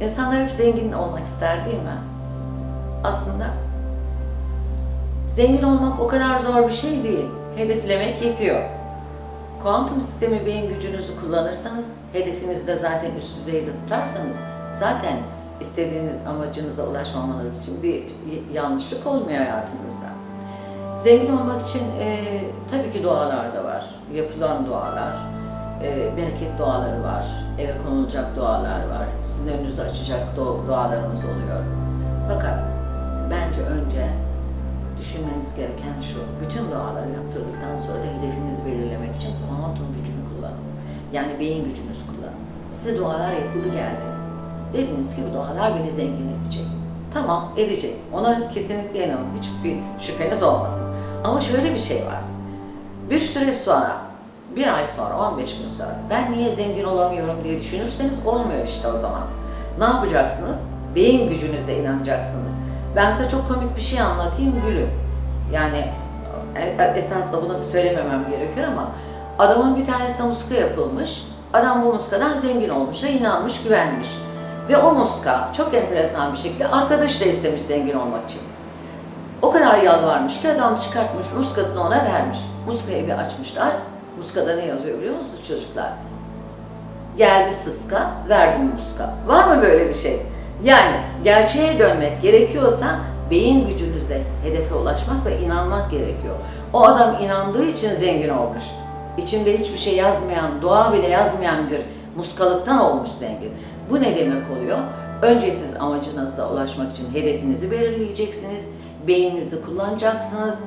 İnsanlar hep zengin olmak ister değil mi? Aslında zengin olmak o kadar zor bir şey değil. Hedeflemek yetiyor. Kuantum sistemi beyin gücünüzü kullanırsanız, hedefinizi de zaten üst düzeyde tutarsanız zaten istediğiniz amacınıza ulaşmamanız için bir yanlışlık olmuyor hayatınızda. Zengin olmak için e, tabii ki dualar da var. Yapılan dualar, e, bereket duaları var, eve konulacak dualar var. Sizin önünüzü açacak du- dualarımız oluyor. Fakat bence önce düşünmeniz gereken şu, bütün duaları yaptırdıktan sonra da hedefinizi belirlemek için kuantum gücünü kullanın. Yani beyin gücünüzü kullanın. Size dualar yapıldı geldi. Dediniz ki bu dualar beni zengin edecek. Tamam edecek. Ona kesinlikle inanın. Hiçbir şüpheniz olmasın. Ama şöyle bir şey var. Bir süre sonra, bir ay sonra, 15 gün sonra ben niye zengin olamıyorum diye düşünürseniz olmuyor işte o zaman. Ne yapacaksınız? Beyin gücünüzle inanacaksınız. Ben size çok komik bir şey anlatayım gülüm. Yani e- esas da bunu söylememem gerekiyor ama adamın bir tanesine muska yapılmış. Adam bu muskadan zengin olmuş ve inanmış, güvenmiş. Ve o muska çok enteresan bir şekilde arkadaş da istemiş zengin olmak için. O kadar yalvarmış ki adam çıkartmış muskasını ona vermiş. Muskayı bir açmışlar. Muskada ne yazıyor biliyor musunuz çocuklar? Geldi sıska, verdim muska. Var mı böyle bir şey? Yani gerçeğe dönmek gerekiyorsa beyin gücünüzle hedefe ulaşmak ve inanmak gerekiyor. O adam inandığı için zengin olmuş. İçinde hiçbir şey yazmayan, dua bile yazmayan bir muskalıktan olmuş zengin. Bu ne demek oluyor? Önce siz amacınıza ulaşmak için hedefinizi belirleyeceksiniz, beyninizi kullanacaksınız,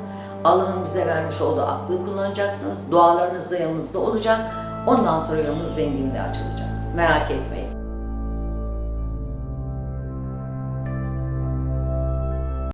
Allah'ın bize vermiş olduğu aklı kullanacaksınız, dualarınız da yanınızda olacak, ondan sonra yolunuz zenginliğe açılacak. Merak etmeyin.